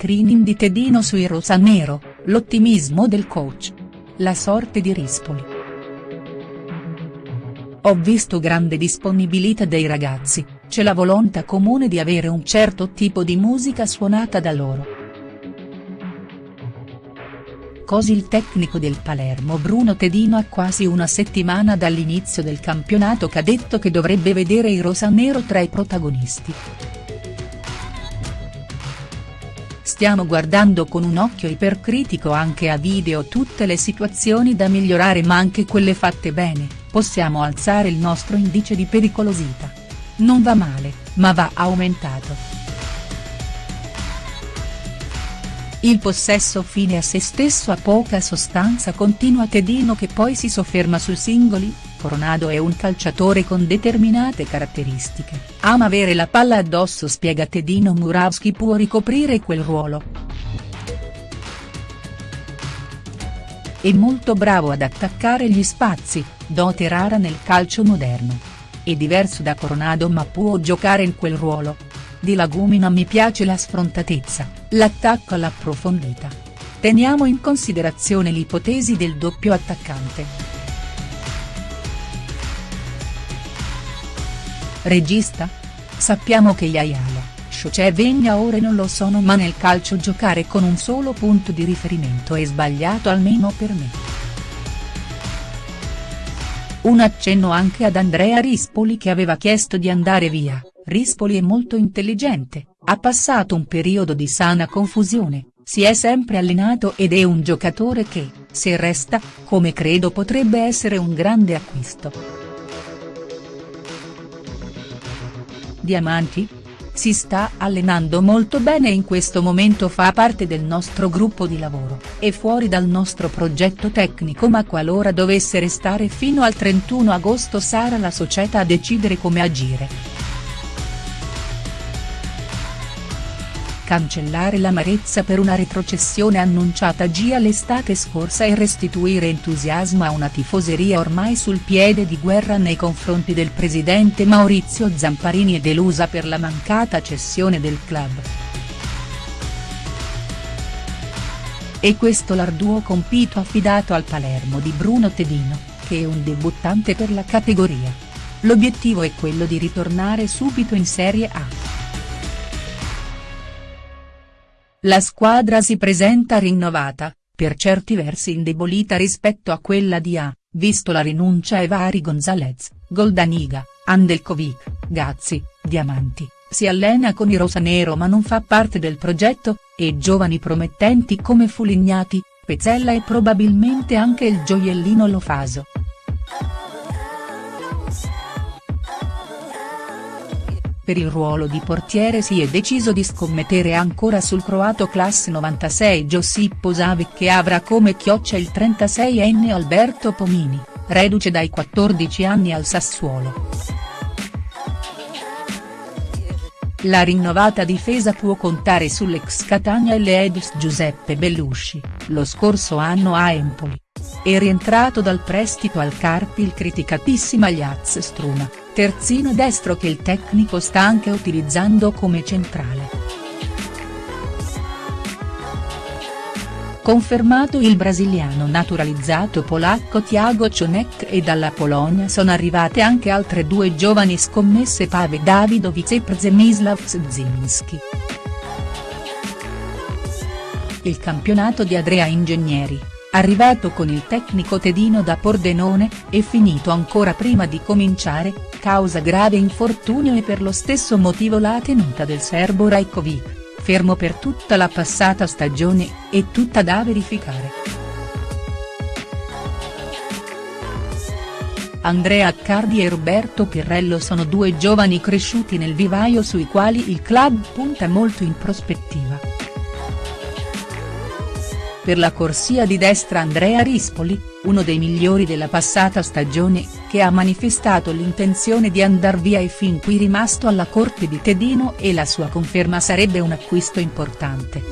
screening di Tedino sui rosanero, l'ottimismo del coach. La sorte di Rispoli. Ho visto grande disponibilità dei ragazzi, c'è la volontà comune di avere un certo tipo di musica suonata da loro. Così il tecnico del Palermo Bruno Tedino a quasi una settimana dall'inizio del campionato cadetto che dovrebbe vedere i rosanero tra i protagonisti. Stiamo guardando con un occhio ipercritico anche a video tutte le situazioni da migliorare ma anche quelle fatte bene, possiamo alzare il nostro indice di pericolosità. Non va male, ma va aumentato. Il possesso fine a se stesso ha poca sostanza continua Tedino che poi si sofferma sui singoli, Coronado è un calciatore con determinate caratteristiche, ama avere la palla addosso spiega Tedino Murawski può ricoprire quel ruolo. È molto bravo ad attaccare gli spazi, dote rara nel calcio moderno. È diverso da Coronado ma può giocare in quel ruolo, di Lagumina mi piace la sfrontatezza, l'attacco alla profondità. Teniamo in considerazione l'ipotesi del doppio attaccante. Regista? Sappiamo che Yayala, Shoce e Vegna ore non lo sono ma nel calcio giocare con un solo punto di riferimento è sbagliato almeno per me. Un accenno anche ad Andrea Rispoli che aveva chiesto di andare via. Rispoli è molto intelligente, ha passato un periodo di sana confusione, si è sempre allenato ed è un giocatore che, se resta, come credo potrebbe essere un grande acquisto. Diamanti? Si sta allenando molto bene in questo momento fa parte del nostro gruppo di lavoro, è fuori dal nostro progetto tecnico ma qualora dovesse restare fino al 31 agosto sarà la società a decidere come agire. Cancellare l'amarezza per una retrocessione annunciata già l'estate scorsa e restituire entusiasmo a una tifoseria ormai sul piede di guerra nei confronti del presidente Maurizio Zamparini e delusa per la mancata cessione del club. E questo l'arduo compito affidato al Palermo di Bruno Tedino, che è un debuttante per la categoria. L'obiettivo è quello di ritornare subito in Serie A. La squadra si presenta rinnovata, per certi versi indebolita rispetto a quella di A, visto la rinuncia ai vari Gonzalez, Goldaniga, Andelkovic, Gazzi, Diamanti, si allena con i rosanero ma non fa parte del progetto, e giovani promettenti come Fulignati, Pezzella e probabilmente anche il gioiellino Lofaso. Per il ruolo di portiere si è deciso di scommettere ancora sul croato classe 96 Josip Savic che avrà come chioccia il 36enne Alberto Pomini, reduce dai 14 anni al Sassuolo. La rinnovata difesa può contare sull'ex Catania e l'Edis Giuseppe Bellusci, lo scorso anno a Empoli. È rientrato dal prestito al Carpi il criticatissimo Jaz Struma, terzino destro che il tecnico sta anche utilizzando come centrale. Confermato il brasiliano naturalizzato polacco Thiago Cionek e dalla Polonia sono arrivate anche altre due giovani scommesse Pave Davidovic e Przemysław Zinski. Il campionato di Adrea Ingegneri, arrivato con il tecnico Tedino da Pordenone, è finito ancora prima di cominciare, causa grave infortunio e per lo stesso motivo la tenuta del serbo Rajkovic, fermo per tutta la passata stagione, è tutta da verificare. Andrea Accardi e Roberto Pirrello sono due giovani cresciuti nel vivaio sui quali il club punta molto in prospettiva. Per la corsia di destra Andrea Rispoli, uno dei migliori della passata stagione, che ha manifestato l'intenzione di andar via e fin qui rimasto alla corte di Tedino e la sua conferma sarebbe un acquisto importante.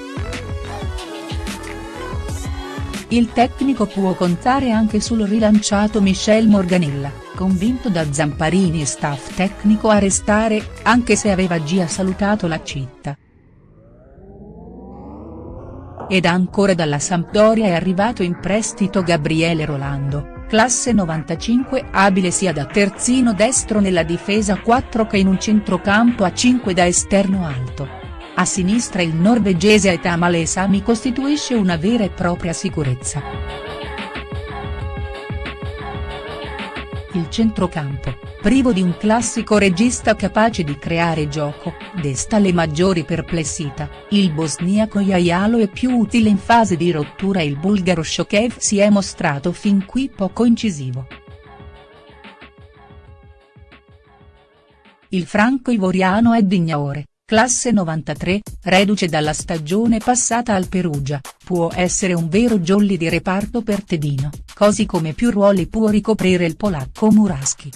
Il tecnico può contare anche sul rilanciato Michel Morganella, convinto da Zamparini e staff tecnico a restare, anche se aveva già salutato la città. Ed ancora dalla Sampdoria è arrivato in prestito Gabriele Rolando, classe 95 abile sia da terzino destro nella difesa 4 che in un centrocampo a 5 da esterno alto. A sinistra il norvegese Aitamale Sami costituisce una vera e propria sicurezza. Il centrocampo, privo di un classico regista capace di creare gioco, desta le maggiori perplessità, il bosniaco Jajalo è più utile in fase di rottura e il bulgaro Shokev si è mostrato fin qui poco incisivo. Il franco ivoriano è Dignaore, Classe 93, reduce dalla stagione passata al Perugia, può essere un vero jolly di reparto per Tedino, così come più ruoli può ricoprire il polacco Muraski.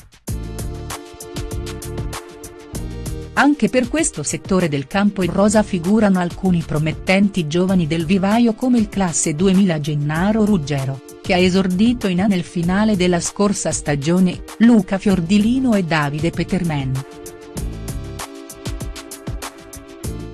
Anche per questo settore del campo in rosa figurano alcuni promettenti giovani del vivaio come il classe 2000 Gennaro Ruggero, che ha esordito in A nel finale della scorsa stagione, Luca Fiordilino e Davide Peterman.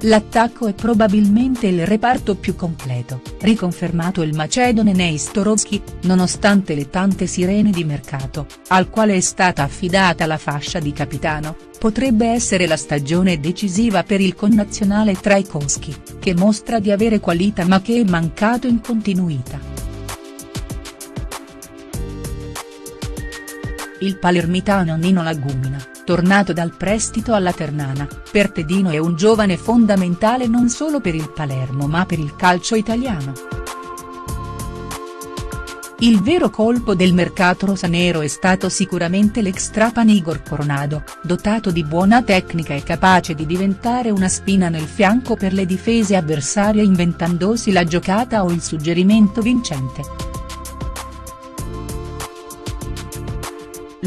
L'attacco è probabilmente il reparto più completo, riconfermato il macedone Neistorovski, nonostante le tante sirene di mercato, al quale è stata affidata la fascia di capitano, potrebbe essere la stagione decisiva per il connazionale Traikowski, che mostra di avere qualità ma che è mancato in continuità. Il palermitano Nino Lagumina tornato dal prestito alla Ternana, per Tedino è un giovane fondamentale non solo per il Palermo ma per il calcio italiano. Il vero colpo del mercato rosanero è stato sicuramente l'extrapan Igor Coronado, dotato di buona tecnica e capace di diventare una spina nel fianco per le difese avversarie inventandosi la giocata o il suggerimento vincente.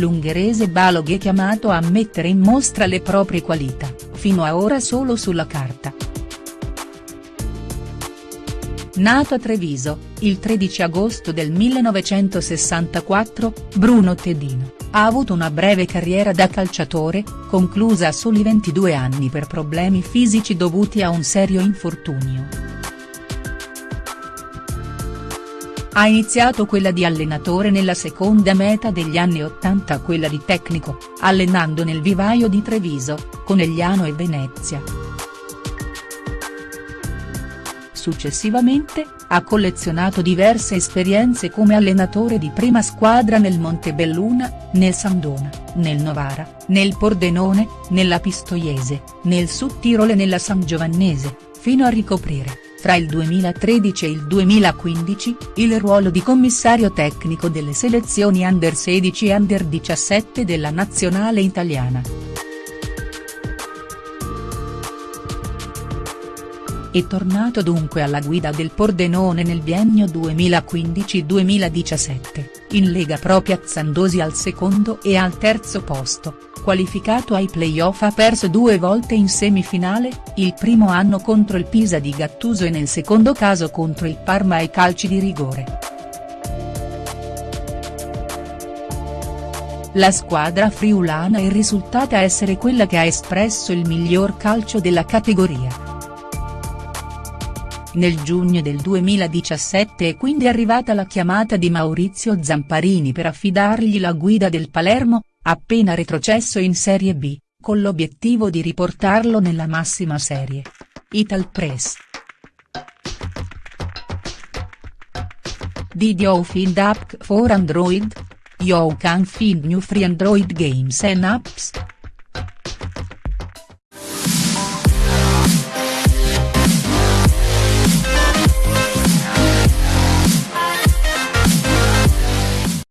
L'ungherese Balog è chiamato a mettere in mostra le proprie qualità, fino a ora solo sulla carta. Nato a Treviso, il 13 agosto del 1964, Bruno Tedino, ha avuto una breve carriera da calciatore, conclusa a soli 22 anni per problemi fisici dovuti a un serio infortunio. Ha iniziato quella di allenatore nella seconda metà degli anni Ottanta quella di tecnico, allenando nel vivaio di Treviso, Conegliano e Venezia. Successivamente, ha collezionato diverse esperienze come allenatore di prima squadra nel Montebelluna, nel Sandona, nel Novara, nel Pordenone, nella Pistoiese, nel Sud Tirol e nella San Giovannese, fino a ricoprire fra il 2013 e il 2015, il ruolo di commissario tecnico delle selezioni under 16 e under 17 della nazionale italiana. È tornato dunque alla guida del Pordenone nel biennio 2015-2017, in Lega Pro piazzandosi al secondo e al terzo posto, qualificato ai play-off ha perso due volte in semifinale, il primo anno contro il Pisa di Gattuso e nel secondo caso contro il Parma ai calci di rigore. La squadra friulana è risultata essere quella che ha espresso il miglior calcio della categoria. Nel giugno del 2017 è quindi arrivata la chiamata di Maurizio Zamparini per affidargli la guida del Palermo, appena retrocesso in Serie B, con l'obiettivo di riportarlo nella massima serie. Ital Press. Did you find app for Android? You can find new free Android games and apps.